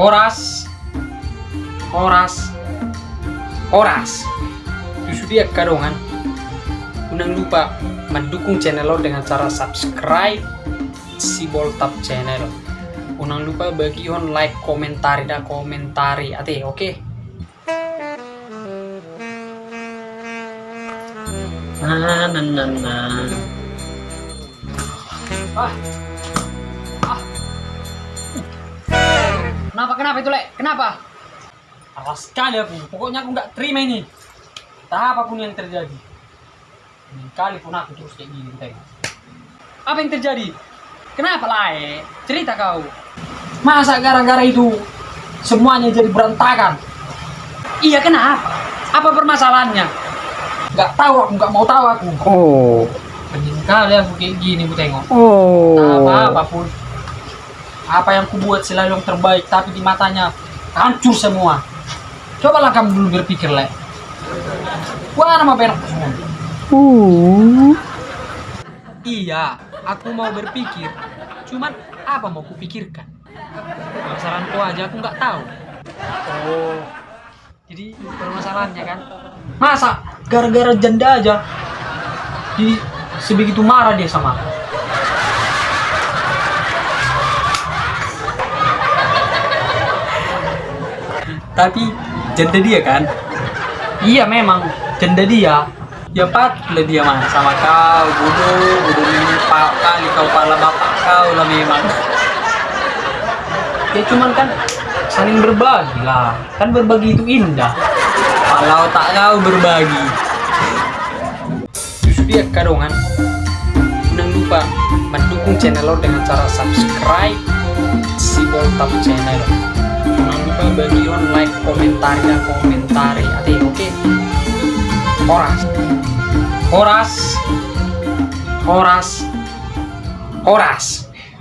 Horas Horas Horas Itu dia kadongan Jangan lupa mendukung channel lo dengan cara subscribe si Boltap channel Jangan lupa bagi on like komentari dan komentari ate oke okay? Nah, nah, nah, nah. Ah. Ah. Kenapa kenapa itu lek? Kenapa? Awas sekali aku. Pokoknya aku nggak terima ini. Entah apa pun yang terjadi. Ini kali pun aku terus kayak gini tengok. Apa yang terjadi? Kenapa lae? Cerita kau. Masa gara-gara itu semuanya jadi berantakan? Iya kenapa? Apa permasalahannya? Nggak tahu aku, nggak mau tahu aku. Oh. Penting kali aku kayak gini ku tengok. Oh. apa apa pun apa yang kubuat selalu yang terbaik tapi di matanya hancur semua. Cobalah kamu dulu berpikir lek. Wah nama berak semua. Uh. iya aku mau berpikir. Cuman apa mau kupikirkan? Permasalahanku aja aku nggak tahu. Oh. Jadi permasalahannya kan? Masa gara-gara janda aja jadi sebegitu marah dia sama aku tapi janda dia kan? Iya memang. Janda dia? Ya patutlah dia mah sama kau bodoh bodoh ini pak kali kau pala bapak kau lah memang. Ya cuman kan saling berbagi lah. Kan berbagi itu indah. Kalau tak kau berbagi. Justru dia kadongan. Jangan lupa mendukung channel lo dengan cara subscribe si Boltap channel bagi on like komentar dan komentari. Ati oke? Horas. Horas. Horas. Horas